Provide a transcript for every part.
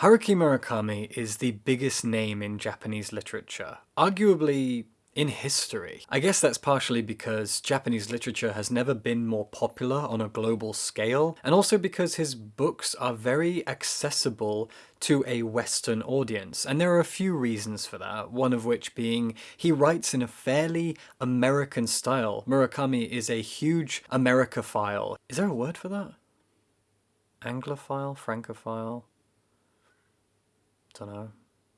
Haruki Murakami is the biggest name in Japanese literature, arguably in history. I guess that's partially because Japanese literature has never been more popular on a global scale, and also because his books are very accessible to a Western audience. And there are a few reasons for that, one of which being he writes in a fairly American style. Murakami is a huge Americophile. Is there a word for that? Anglophile? Francophile? Don't know.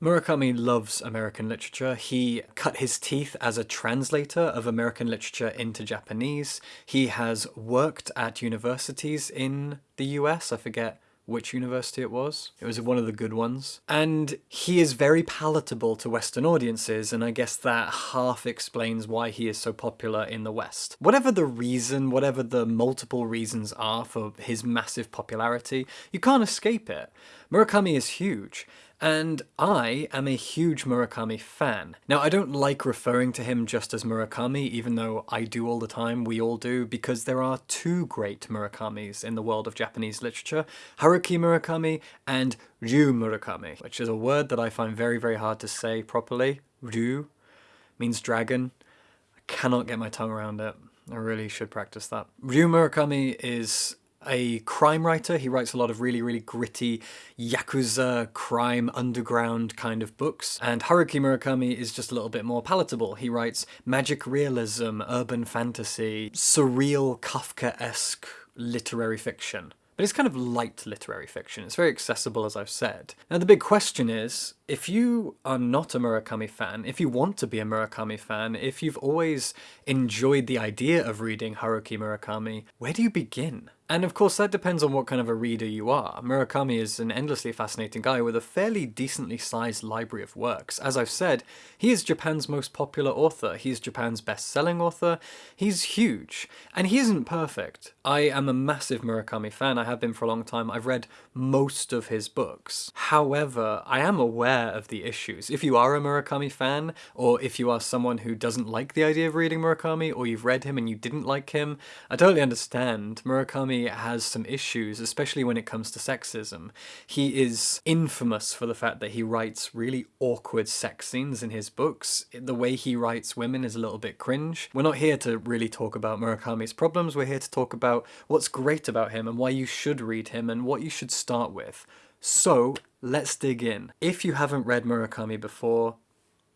Murakami loves American literature. He cut his teeth as a translator of American literature into Japanese. He has worked at universities in the US. I forget which university it was. It was one of the good ones. And he is very palatable to Western audiences, and I guess that half explains why he is so popular in the West. Whatever the reason, whatever the multiple reasons are for his massive popularity, you can't escape it. Murakami is huge, and I am a huge Murakami fan. Now I don't like referring to him just as Murakami, even though I do all the time, we all do, because there are two great Murakamis in the world of Japanese literature, Haruki Murakami and Ryu Murakami, which is a word that I find very very hard to say properly. Ryu means dragon. I cannot get my tongue around it. I really should practice that. Ryu Murakami is a crime writer. He writes a lot of really, really gritty Yakuza, crime, underground kind of books. And Haruki Murakami is just a little bit more palatable. He writes magic realism, urban fantasy, surreal Kafka-esque literary fiction. But it's kind of light literary fiction. It's very accessible, as I've said. Now the big question is, if you are not a Murakami fan, if you want to be a Murakami fan, if you've always enjoyed the idea of reading Haruki Murakami, where do you begin? And of course that depends on what kind of a reader you are. Murakami is an endlessly fascinating guy with a fairly decently sized library of works. As I've said, he is Japan's most popular author, he's Japan's best-selling author, he's huge. And he isn't perfect. I am a massive Murakami fan, I have been for a long time, I've read most of his books. However, I am aware of the issues. If you are a Murakami fan, or if you are someone who doesn't like the idea of reading Murakami, or you've read him and you didn't like him, I totally understand. Murakami has some issues, especially when it comes to sexism. He is infamous for the fact that he writes really awkward sex scenes in his books. The way he writes women is a little bit cringe. We're not here to really talk about Murakami's problems, we're here to talk about what's great about him and why you should read him and what you should start with. So, let's dig in. If you haven't read Murakami before,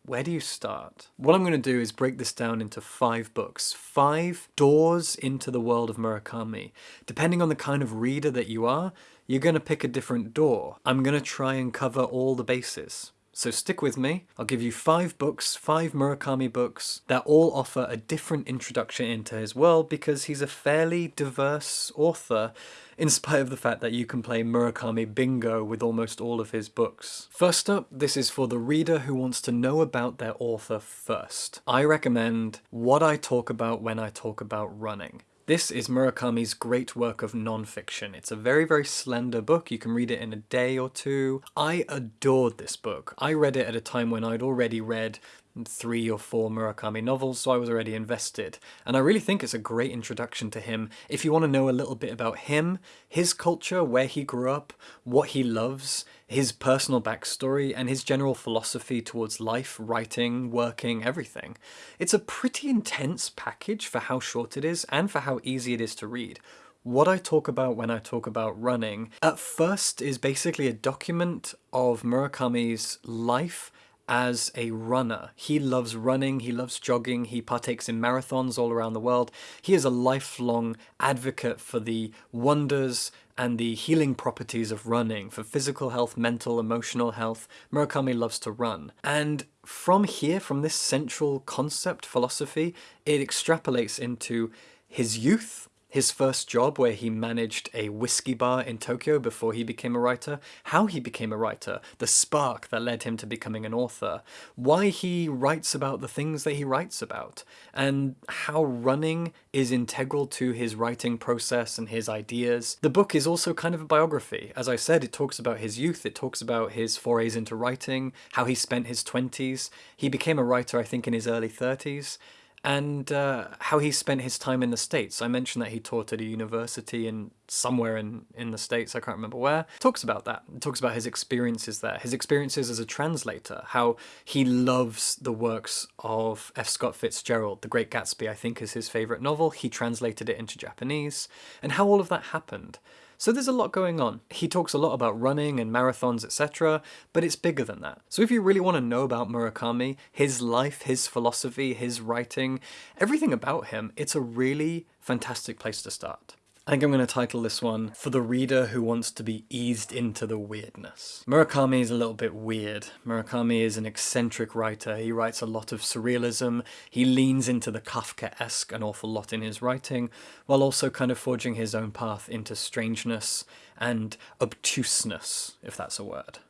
where do you start? What I'm going to do is break this down into five books, five doors into the world of Murakami. Depending on the kind of reader that you are, you're going to pick a different door. I'm going to try and cover all the bases. So stick with me, I'll give you five books, five Murakami books, that all offer a different introduction into his world because he's a fairly diverse author in spite of the fact that you can play Murakami bingo with almost all of his books. First up, this is for the reader who wants to know about their author first. I recommend What I Talk About When I Talk About Running. This is Murakami's great work of non-fiction. It's a very, very slender book. You can read it in a day or two. I adored this book. I read it at a time when I'd already read three or four Murakami novels, so I was already invested. And I really think it's a great introduction to him if you want to know a little bit about him, his culture, where he grew up, what he loves, his personal backstory, and his general philosophy towards life, writing, working, everything. It's a pretty intense package for how short it is and for how easy it is to read. What I talk about when I talk about running, at first is basically a document of Murakami's life as a runner. He loves running, he loves jogging, he partakes in marathons all around the world. He is a lifelong advocate for the wonders and the healing properties of running, for physical health, mental, emotional health. Murakami loves to run. And from here, from this central concept, philosophy, it extrapolates into his youth, his first job where he managed a whiskey bar in Tokyo before he became a writer, how he became a writer, the spark that led him to becoming an author, why he writes about the things that he writes about, and how running is integral to his writing process and his ideas. The book is also kind of a biography. As I said, it talks about his youth, it talks about his forays into writing, how he spent his 20s. He became a writer, I think, in his early 30s, and uh, how he spent his time in the States. I mentioned that he taught at a university in somewhere in, in the States, I can't remember where. Talks about that. Talks about his experiences there, his experiences as a translator, how he loves the works of F. Scott Fitzgerald. The Great Gatsby, I think, is his favourite novel. He translated it into Japanese, and how all of that happened. So there's a lot going on. He talks a lot about running and marathons, etc., but it's bigger than that. So if you really want to know about Murakami, his life, his philosophy, his writing, everything about him, it's a really fantastic place to start. I think I'm going to title this one For the Reader Who Wants to Be Eased into the Weirdness. Murakami is a little bit weird. Murakami is an eccentric writer. He writes a lot of surrealism. He leans into the Kafka-esque an awful lot in his writing, while also kind of forging his own path into strangeness and obtuseness, if that's a word.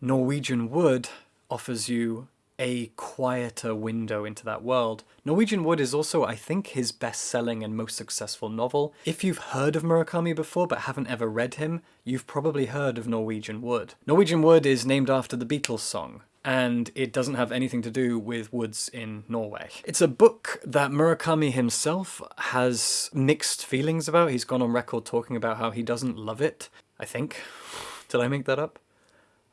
Norwegian Wood offers you a quieter window into that world. Norwegian Wood is also, I think, his best-selling and most successful novel. If you've heard of Murakami before but haven't ever read him, you've probably heard of Norwegian Wood. Norwegian Wood is named after the Beatles song, and it doesn't have anything to do with woods in Norway. It's a book that Murakami himself has mixed feelings about. He's gone on record talking about how he doesn't love it, I think. Did I make that up?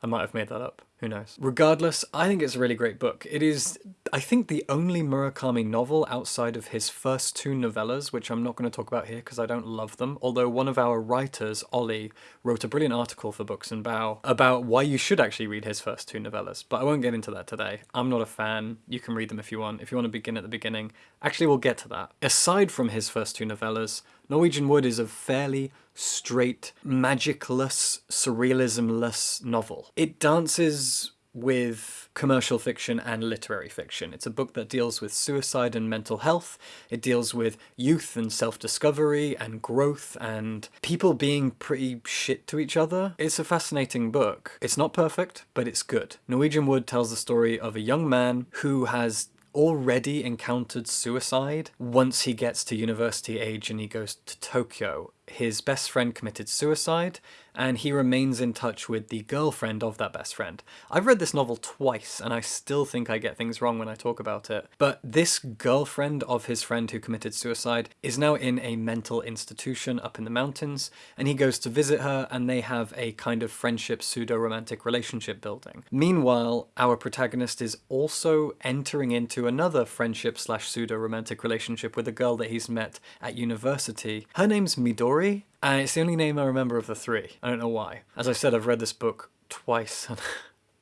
I might have made that up. Who knows? Regardless, I think it's a really great book. It is, I think, the only Murakami novel outside of his first two novellas, which I'm not going to talk about here because I don't love them, although one of our writers, Ollie, wrote a brilliant article for Books and Bao about why you should actually read his first two novellas, but I won't get into that today. I'm not a fan. You can read them if you want. If you want to begin at the beginning, actually we'll get to that. Aside from his first two novellas, Norwegian Wood is a fairly straight, magicless, surrealismless novel. It dances with commercial fiction and literary fiction. It's a book that deals with suicide and mental health. It deals with youth and self-discovery and growth and people being pretty shit to each other. It's a fascinating book. It's not perfect, but it's good. Norwegian Wood tells the story of a young man who has already encountered suicide once he gets to university age and he goes to Tokyo. His best friend committed suicide and he remains in touch with the girlfriend of that best friend. I've read this novel twice and I still think I get things wrong when I talk about it, but this girlfriend of his friend who committed suicide is now in a mental institution up in the mountains and he goes to visit her and they have a kind of friendship pseudo-romantic relationship building. Meanwhile, our protagonist is also entering into another friendship slash pseudo-romantic relationship with a girl that he's met at university. Her name's Midori, and uh, it's the only name I remember of the three. I don't know why. As I said, I've read this book twice.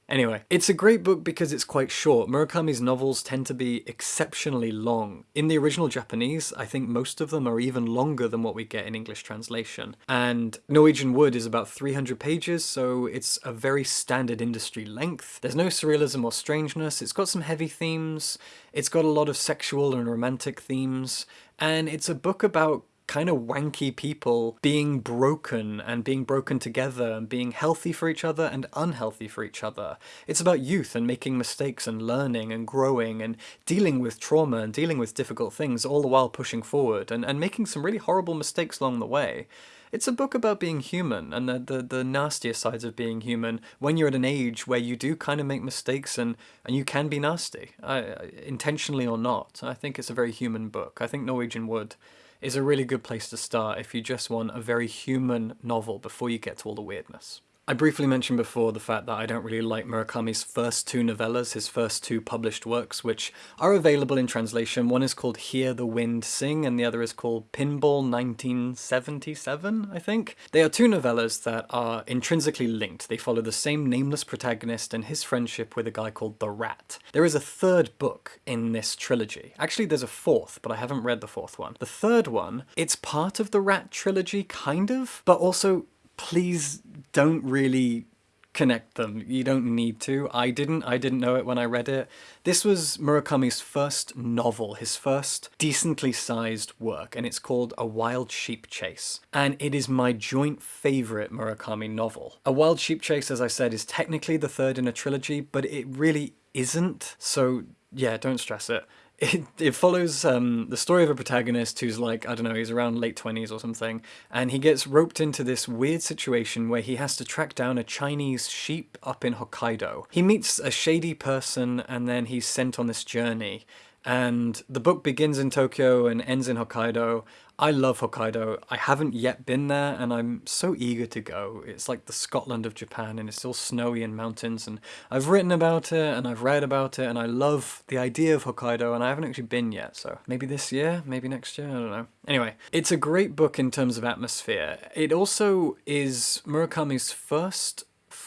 Anyway, it's a great book because it's quite short. Murakami's novels tend to be exceptionally long. In the original Japanese, I think most of them are even longer than what we get in English translation. And Norwegian Wood is about 300 pages, so it's a very standard industry length. There's no surrealism or strangeness, it's got some heavy themes, it's got a lot of sexual and romantic themes, and it's a book about kind of wanky people being broken and being broken together and being healthy for each other and unhealthy for each other. It's about youth and making mistakes and learning and growing and dealing with trauma and dealing with difficult things all the while pushing forward and, and making some really horrible mistakes along the way. It's a book about being human and the, the, the nastier sides of being human when you're at an age where you do kind of make mistakes and, and you can be nasty, uh, intentionally or not. I think it's a very human book. I think Norwegian Wood is a really good place to start if you just want a very human novel before you get to all the weirdness. I briefly mentioned before the fact that I don't really like Murakami's first two novellas, his first two published works, which are available in translation. One is called Hear the Wind Sing, and the other is called Pinball 1977, I think. They are two novellas that are intrinsically linked. They follow the same nameless protagonist and his friendship with a guy called The Rat. There is a third book in this trilogy. Actually, there's a fourth, but I haven't read the fourth one. The third one, it's part of the Rat trilogy, kind of, but also please don't really connect them. You don't need to. I didn't. I didn't know it when I read it. This was Murakami's first novel, his first decently sized work, and it's called A Wild Sheep Chase. And it is my joint favourite Murakami novel. A Wild Sheep Chase, as I said, is technically the third in a trilogy, but it really isn't. So yeah, don't stress it it, it follows um, the story of a protagonist who's like, I don't know, he's around late 20s or something, and he gets roped into this weird situation where he has to track down a Chinese sheep up in Hokkaido. He meets a shady person and then he's sent on this journey, And the book begins in Tokyo and ends in Hokkaido. I love Hokkaido. I haven't yet been there and I'm so eager to go. It's like the Scotland of Japan and it's all snowy and mountains and I've written about it and I've read about it and I love the idea of Hokkaido and I haven't actually been yet. So maybe this year, maybe next year, I don't know. Anyway, it's a great book in terms of atmosphere. It also is Murakami's first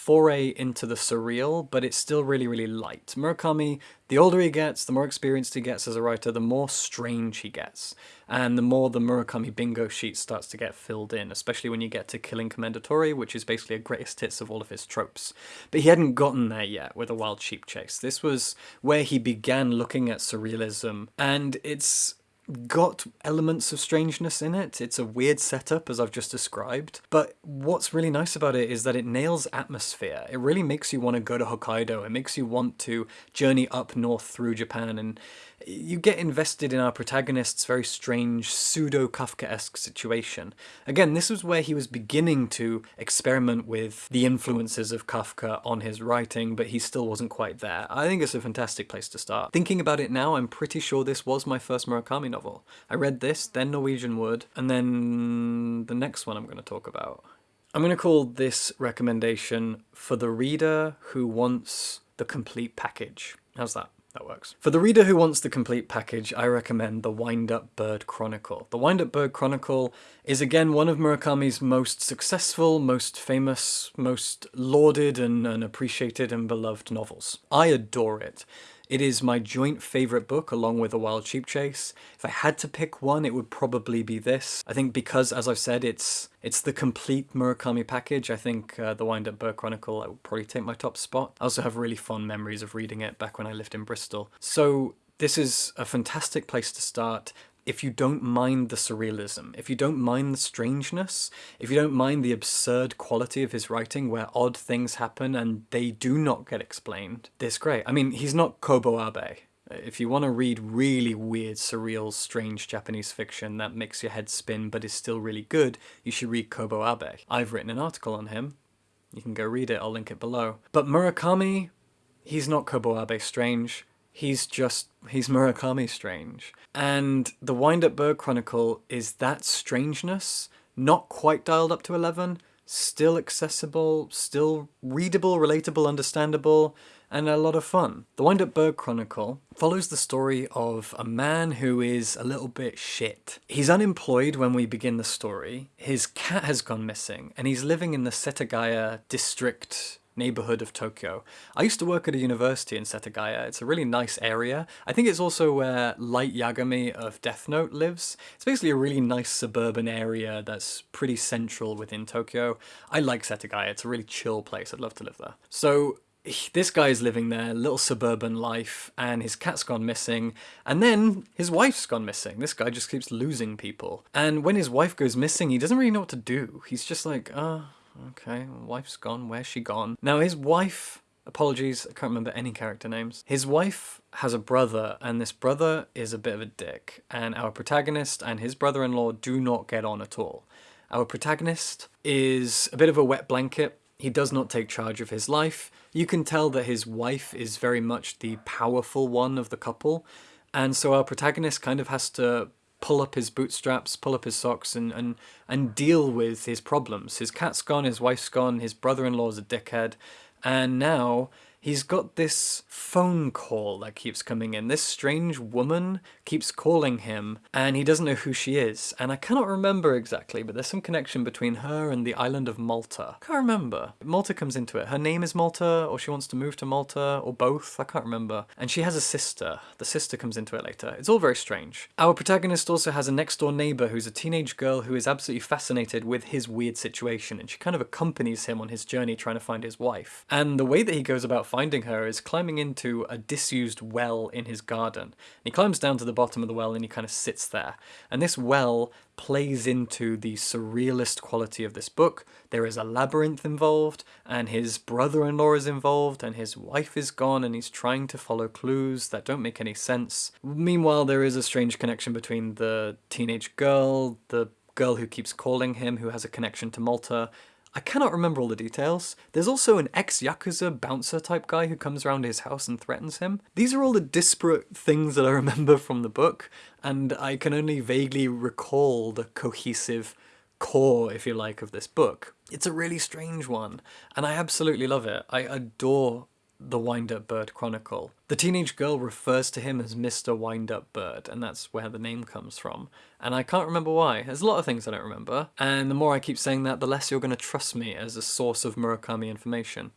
foray into the surreal, but it's still really, really light. Murakami, the older he gets, the more experienced he gets as a writer, the more strange he gets. And the more the Murakami bingo sheet starts to get filled in, especially when you get to Killing Commendatore, which is basically a greatest hits of all of his tropes. But he hadn't gotten there yet with A Wild Sheep Chase. This was where he began looking at surrealism, and it's got elements of strangeness in it. It's a weird setup, as I've just described. But what's really nice about it is that it nails atmosphere. It really makes you want to go to Hokkaido. It makes you want to journey up north through Japan and you get invested in our protagonist's very strange pseudo-Kafkaesque situation. Again, this was where he was beginning to experiment with the influences of Kafka on his writing, but he still wasn't quite there. I think it's a fantastic place to start. Thinking about it now, I'm pretty sure this was my first Murakami novel. I read this, then Norwegian Wood, and then the next one I'm going to talk about. I'm going to call this recommendation for the reader who wants the complete package. How's that? That works. For the reader who wants the complete package, I recommend The Wind-Up Bird Chronicle. The Wind-Up Bird Chronicle is again one of Murakami's most successful, most famous, most lauded and, and appreciated and beloved novels. I adore it. It is my joint favourite book along with A Wild Sheep Chase. If I had to pick one, it would probably be this. I think because, as I've said, it's it's the complete Murakami package. I think uh, The Wind-Up Bird Chronicle I would probably take my top spot. I also have really fond memories of reading it back when I lived in Bristol. So this is a fantastic place to start if you don't mind the surrealism, if you don't mind the strangeness, if you don't mind the absurd quality of his writing where odd things happen and they do not get explained, this great. I mean, he's not Kobo Abe. If you want to read really weird, surreal, strange Japanese fiction that makes your head spin but is still really good, you should read Kobo Abe. I've written an article on him. You can go read it, I'll link it below. But Murakami, he's not Kobo Abe strange he's just, he's Murakami strange. And the Wind-Up Bird Chronicle is that strangeness, not quite dialed up to 11, still accessible, still readable, relatable, understandable, and a lot of fun. The Wind-Up Bird Chronicle follows the story of a man who is a little bit shit. He's unemployed when we begin the story, his cat has gone missing, and he's living in the Setagaya district neighborhood of Tokyo. I used to work at a university in Setagaya. It's a really nice area. I think it's also where Light Yagami of Death Note lives. It's basically a really nice suburban area that's pretty central within Tokyo. I like Setagaya. It's a really chill place. I'd love to live there. So this guy's living there, little suburban life, and his cat's gone missing, and then his wife's gone missing. This guy just keeps losing people. And when his wife goes missing, he doesn't really know what to do. He's just like, ah, oh, Okay, wife's gone. Where's she gone? Now his wife, apologies, I can't remember any character names. His wife has a brother and this brother is a bit of a dick and our protagonist and his brother-in-law do not get on at all. Our protagonist is a bit of a wet blanket. He does not take charge of his life. You can tell that his wife is very much the powerful one of the couple and so our protagonist kind of has to pull up his bootstraps, pull up his socks, and, and, and deal with his problems. His cat's gone, his wife's gone, his brother-in-law's a dickhead, and now he's got this phone call that keeps coming in. This strange woman keeps calling him and he doesn't know who she is. And I cannot remember exactly, but there's some connection between her and the island of Malta. I can't remember. Malta comes into it. Her name is Malta or she wants to move to Malta or both. I can't remember. And she has a sister. The sister comes into it later. It's all very strange. Our protagonist also has a next door neighbor who's a teenage girl who is absolutely fascinated with his weird situation and she kind of accompanies him on his journey trying to find his wife. And the way that he goes about finding her is climbing into a disused well in his garden. He climbs down to the bottom of the well and he kind of sits there. And this well plays into the surrealist quality of this book. There is a labyrinth involved, and his brother-in-law is involved, and his wife is gone, and he's trying to follow clues that don't make any sense. Meanwhile, there is a strange connection between the teenage girl, the girl who keeps calling him, who has a connection to Malta, I cannot remember all the details. There's also an ex-Yakuza bouncer type guy who comes around his house and threatens him. These are all the disparate things that I remember from the book, and I can only vaguely recall the cohesive core, if you like, of this book. It's a really strange one, and I absolutely love it. I adore the Wind-Up Bird Chronicle. The teenage girl refers to him as Mr. Wind-Up Bird, and that's where the name comes from. And I can't remember why. There's a lot of things I don't remember, and the more I keep saying that, the less you're going to trust me as a source of Murakami information.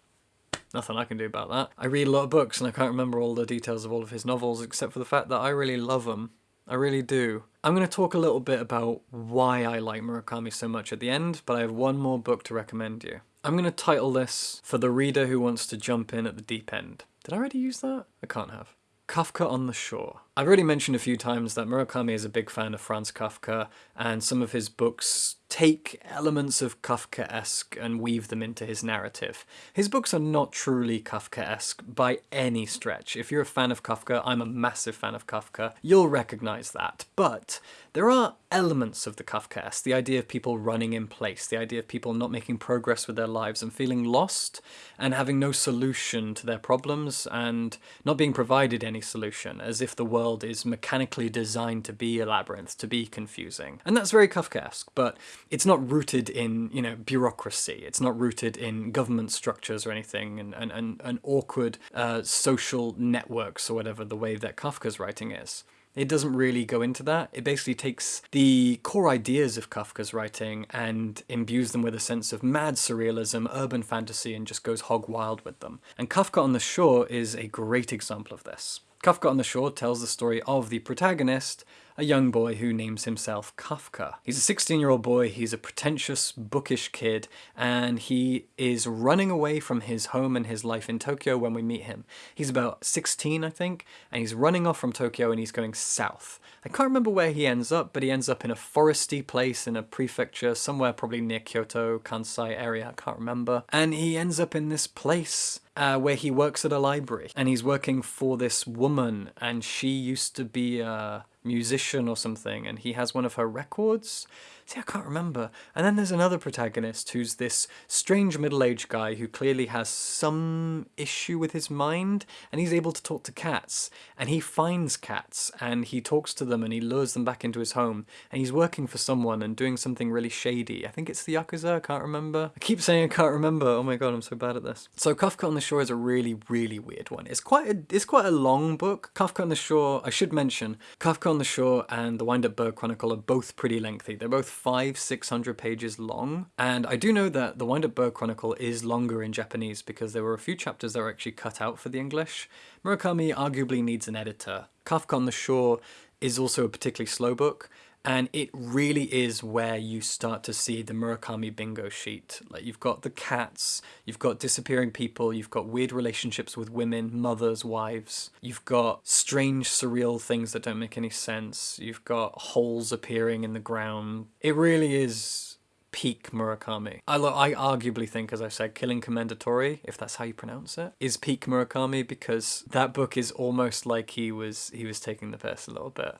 Nothing I can do about that. I read a lot of books and I can't remember all the details of all of his novels except for the fact that I really love them. I really do. I'm going to talk a little bit about why I like Murakami so much at the end, but I have one more book to recommend you. I'm going to title this For the Reader Who Wants to Jump In at the Deep End. Did I already use that? I can't have. Kafka on the Shore. I've already mentioned a few times that Murakami is a big fan of Franz Kafka, and some of his books take elements of Kafkaesque and weave them into his narrative. His books are not truly Kafkaesque by any stretch. If you're a fan of Kafka, I'm a massive fan of Kafka, you'll recognize that. But there are elements of the Kafkaesque, the idea of people running in place, the idea of people not making progress with their lives and feeling lost and having no solution to their problems and not being provided any solution, as if the world is mechanically designed to be a labyrinth, to be confusing. And that's very Kafkaesque, but it's not rooted in, you know, bureaucracy. It's not rooted in government structures or anything and, and, and, and awkward uh, social networks or whatever the way that Kafka's writing is. It doesn't really go into that. It basically takes the core ideas of Kafka's writing and imbues them with a sense of mad surrealism, urban fantasy, and just goes hog wild with them. And Kafka on the Shore is a great example of this. Kafka on the Shore tells the story of the protagonist, a young boy who names himself Kafka. He's a 16-year-old boy, he's a pretentious, bookish kid, and he is running away from his home and his life in Tokyo when we meet him. He's about 16, I think, and he's running off from Tokyo and he's going south. I can't remember where he ends up, but he ends up in a foresty place in a prefecture, somewhere probably near Kyoto, Kansai area, I can't remember. And he ends up in this place uh, where he works at a library and he's working for this woman and she used to be a musician or something and he has one of her records See, I can't remember. And then there's another protagonist who's this strange middle-aged guy who clearly has some issue with his mind, and he's able to talk to cats. And he finds cats, and he talks to them, and he lures them back into his home. And he's working for someone and doing something really shady. I think it's the Yakuza, I can't remember. I keep saying I can't remember. Oh my god, I'm so bad at this. So Kafka on the Shore is a really, really weird one. It's quite a, it's quite a long book. Kafka on the Shore, I should mention, Kafka on the Shore and The Wind-Up Bird Chronicle are both pretty lengthy. They're both five, 600 pages long. And I do know that the Wind Up Bird Chronicle is longer in Japanese because there were a few chapters that were actually cut out for the English. Murakami arguably needs an editor. Kafka on the Shore is also a particularly slow book, and it really is where you start to see the Murakami bingo sheet. Like you've got the cats, you've got disappearing people, you've got weird relationships with women, mothers, wives, you've got strange surreal things that don't make any sense, you've got holes appearing in the ground. It really is peak Murakami. I, I arguably think, as I said, Killing Commendatore, if that's how you pronounce it, is peak Murakami because that book is almost like he was he was taking the piss a little bit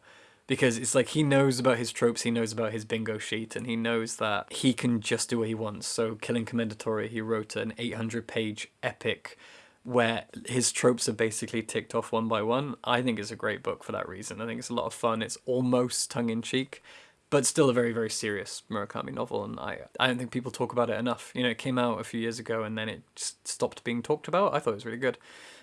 because it's like he knows about his tropes, he knows about his bingo sheet, and he knows that he can just do what he wants. So Killing Commendatore, he wrote an 800 page epic where his tropes are basically ticked off one by one. I think it's a great book for that reason. I think it's a lot of fun. It's almost tongue-in-cheek, but still a very, very serious Murakami novel, and I, I don't think people talk about it enough. You know, it came out a few years ago, and then it just stopped being talked about. I thought it was really good.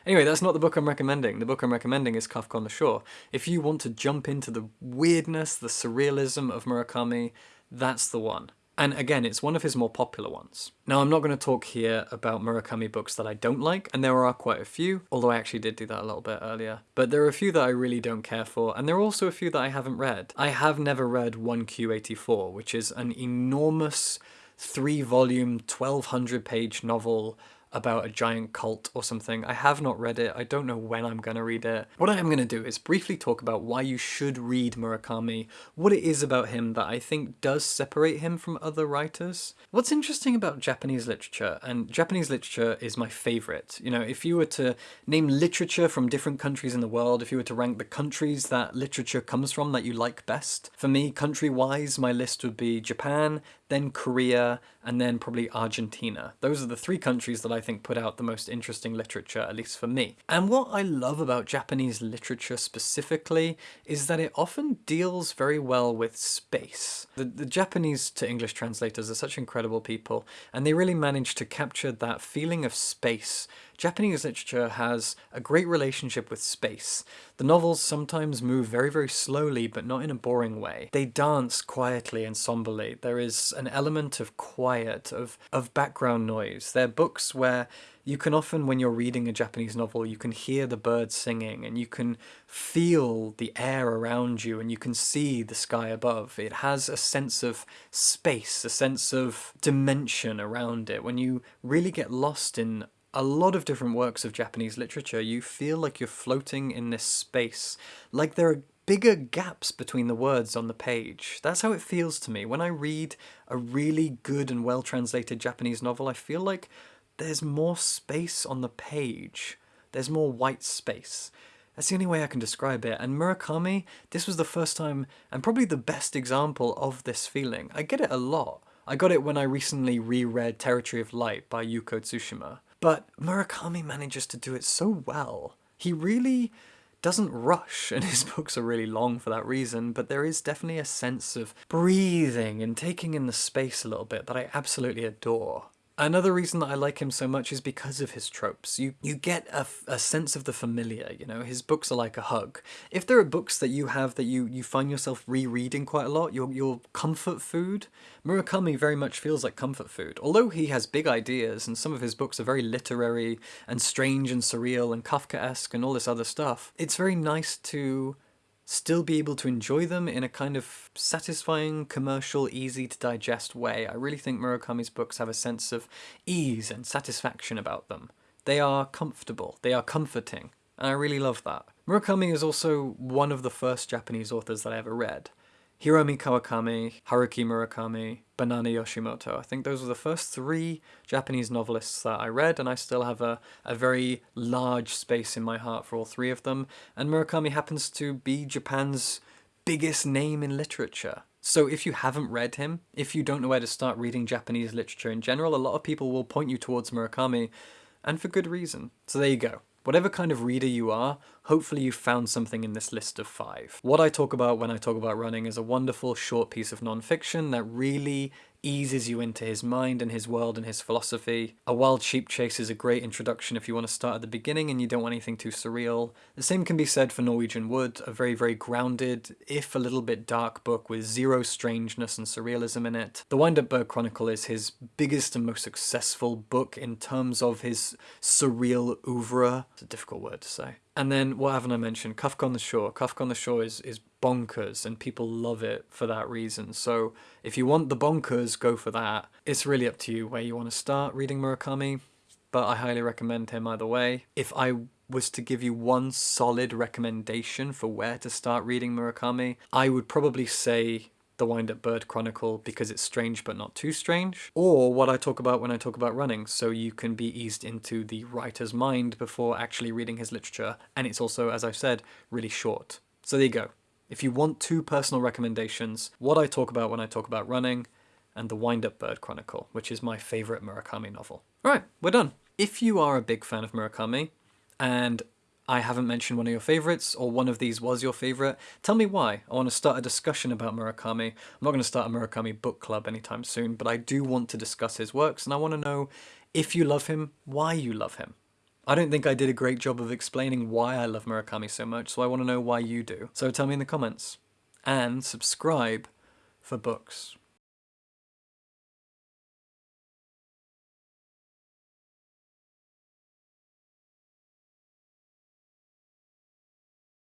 Anyway, that's not the book I'm recommending. The book I'm recommending is Kafka on the Shore. If you want to jump into the weirdness, the surrealism of Murakami, that's the one. And again, it's one of his more popular ones. Now, I'm not going to talk here about Murakami books that I don't like, and there are quite a few, although I actually did do that a little bit earlier. But there are a few that I really don't care for, and there are also a few that I haven't read. I have never read 1Q84, which is an enormous three-volume, 1200 page novel about a giant cult or something. I have not read it. I don't know when I'm going to read it. What I am going to do is briefly talk about why you should read Murakami, what it is about him that I think does separate him from other writers. What's interesting about Japanese literature, and Japanese literature is my favorite. You know, if you were to name literature from different countries in the world, if you were to rank the countries that literature comes from that you like best, for me, country-wise, my list would be Japan, then Korea, and then probably Argentina. Those are the three countries that I think put out the most interesting literature, at least for me. And what I love about Japanese literature specifically is that it often deals very well with space. The, the Japanese to English translators are such incredible people, and they really manage to capture that feeling of space Japanese literature has a great relationship with space. The novels sometimes move very, very slowly, but not in a boring way. They dance quietly and somberly. There is an element of quiet, of, of background noise. They're books where you can often, when you're reading a Japanese novel, you can hear the birds singing and you can feel the air around you and you can see the sky above. It has a sense of space, a sense of dimension around it. When you really get lost in a lot of different works of Japanese literature, you feel like you're floating in this space, like there are bigger gaps between the words on the page. That's how it feels to me. When I read a really good and well-translated Japanese novel, I feel like there's more space on the page. There's more white space. That's the only way I can describe it. And Murakami, this was the first time and probably the best example of this feeling. I get it a lot. I got it when I recently reread Territory of Light by Yuko Tsushima. But Murakami manages to do it so well. He really doesn't rush, and his books are really long for that reason, but there is definitely a sense of breathing and taking in the space a little bit that I absolutely adore. Another reason that I like him so much is because of his tropes. You you get a, a sense of the familiar, you know, his books are like a hug. If there are books that you have that you, you find yourself rereading quite a lot, your, your comfort food, Murakami very much feels like comfort food. Although he has big ideas and some of his books are very literary and strange and surreal and Kafkaesque and all this other stuff, it's very nice to still be able to enjoy them in a kind of satisfying, commercial, easy to digest way. I really think Murakami's books have a sense of ease and satisfaction about them. They are comfortable, they are comforting, and I really love that. Murakami is also one of the first Japanese authors that I ever read. Hiromi Kawakami, Haruki Murakami, Banana Yoshimoto. I think those were the first three Japanese novelists that I read, and I still have a, a very large space in my heart for all three of them. And Murakami happens to be Japan's biggest name in literature. So if you haven't read him, if you don't know where to start reading Japanese literature in general, a lot of people will point you towards Murakami, and for good reason. So there you go. Whatever kind of reader you are, hopefully you found something in this list of five. What I talk about when I talk about running is a wonderful short piece of non-fiction that really eases you into his mind and his world and his philosophy. A Wild Sheep Chase is a great introduction if you want to start at the beginning and you don't want anything too surreal. The same can be said for Norwegian Wood, a very, very grounded, if a little bit dark book with zero strangeness and surrealism in it. The Wind-Up Bird Chronicle is his biggest and most successful book in terms of his surreal oeuvre. It's a difficult word to say. And then what haven't I mentioned? Kafka on the Shore. Kafka on the Shore is, is bonkers and people love it for that reason. So if you want the bonkers, go for that. It's really up to you where you want to start reading Murakami, but I highly recommend him either way. If I was to give you one solid recommendation for where to start reading Murakami, I would probably say the Wind Up Bird Chronicle because it's strange but not too strange, or what I talk about when I talk about running, so you can be eased into the writer's mind before actually reading his literature, and it's also, as I've said, really short. So there you go. If you want two personal recommendations, what I talk about when I talk about running, and The Wind Up Bird Chronicle, which is my favourite Murakami novel. Alright, we're done. If you are a big fan of Murakami, and I haven't mentioned one of your favorites, or one of these was your favorite, tell me why. I want to start a discussion about Murakami. I'm not going to start a Murakami book club anytime soon, but I do want to discuss his works, and I want to know if you love him, why you love him. I don't think I did a great job of explaining why I love Murakami so much, so I want to know why you do. So tell me in the comments. And subscribe for books.